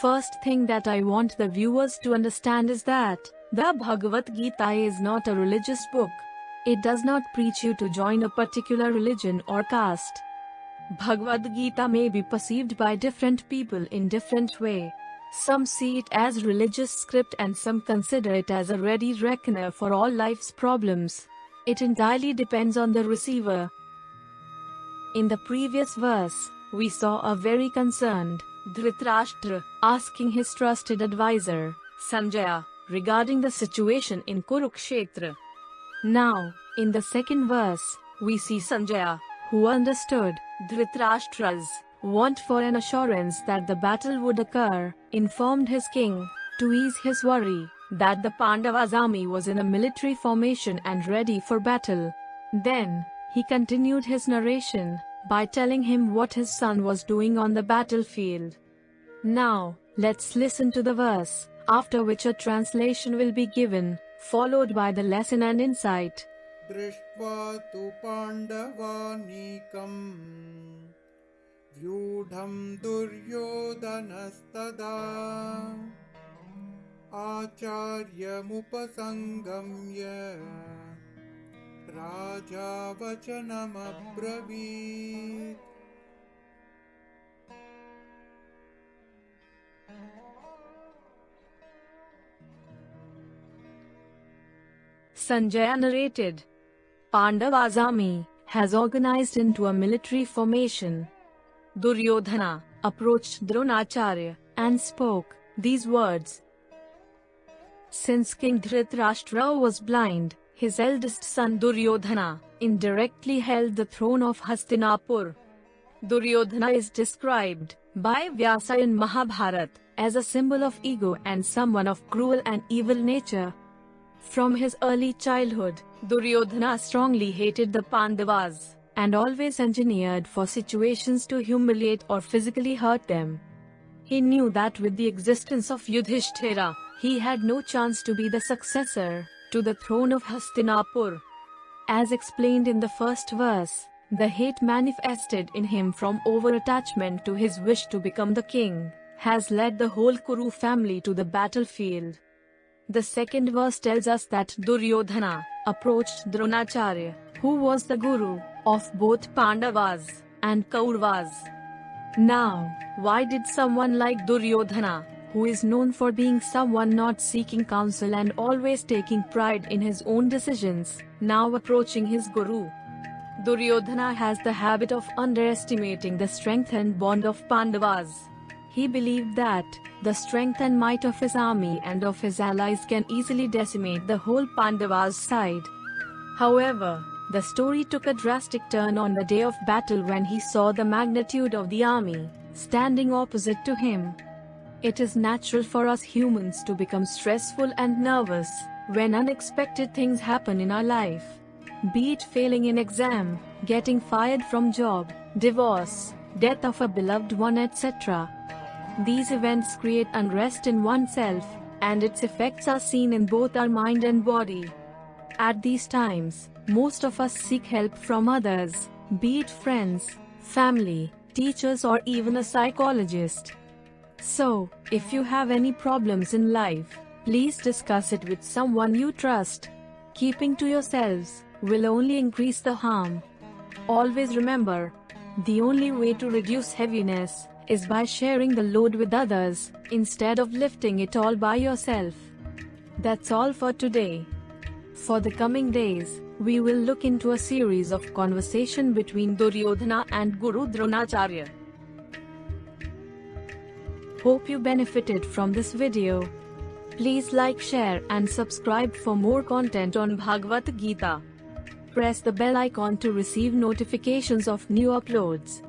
First thing that I want the viewers to understand is that the Bhagavad Gita is not a religious book. It does not preach you to join a particular religion or caste. Bhagavad Gita may be perceived by different people in different way. Some see it as religious script and some consider it as a ready reckoner for all life's problems. It entirely depends on the receiver. In the previous verse, we saw a very concerned Dhritarashtra asking his trusted advisor, Sanjaya, regarding the situation in Kurukshetra. Now, in the second verse, we see Sanjaya, who understood Dhritarashtra's want for an assurance that the battle would occur, informed his king, to ease his worry, that the Pandavas' army was in a military formation and ready for battle. Then, he continued his narration, by telling him what his son was doing on the battlefield. Now, let's listen to the verse, after which a translation will be given, followed by the lesson and insight. दृष्ट्वा तु पाण्डवानीकम् व्यूढम् दुर्योधनस्तदा आचार्यमुपसङ्गम्य राजा वचनमब्रवीत् Sanjaya narrated. Pandava's army has organized into a military formation. Duryodhana approached Dronacharya and spoke these words. Since King Dhritarashtra was blind, his eldest son Duryodhana indirectly held the throne of Hastinapur. Duryodhana is described by Vyasa in Mahabharata as a symbol of ego and someone of cruel and evil nature. From his early childhood, Duryodhana strongly hated the Pandavas and always engineered for situations to humiliate or physically hurt them. He knew that with the existence of Yudhishthira, he had no chance to be the successor to the throne of Hastinapur. As explained in the first verse, the hate manifested in him from over-attachment to his wish to become the king has led the whole Kuru family to the battlefield. The second verse tells us that Duryodhana approached Dronacharya, who was the guru of both Pandavas and Kauravas. Now, why did someone like Duryodhana, who is known for being someone not seeking counsel and always taking pride in his own decisions, now approaching his guru? Duryodhana has the habit of underestimating the strength and bond of Pandavas. He believed that the strength and might of his army and of his allies can easily decimate the whole Pandavas side. However, the story took a drastic turn on the day of battle when he saw the magnitude of the army standing opposite to him. It is natural for us humans to become stressful and nervous when unexpected things happen in our life. Be it failing in exam, getting fired from job, divorce, death of a beloved one etc. These events create unrest in oneself, and its effects are seen in both our mind and body. At these times, most of us seek help from others, be it friends, family, teachers or even a psychologist. So, if you have any problems in life, please discuss it with someone you trust. Keeping to yourselves will only increase the harm. Always remember, the only way to reduce heaviness is by sharing the load with others, instead of lifting it all by yourself. That's all for today. For the coming days, we will look into a series of conversation between Duryodhana and Guru Dronacharya. Hope you benefited from this video. Please like, share and subscribe for more content on Bhagavad Gita. Press the bell icon to receive notifications of new uploads.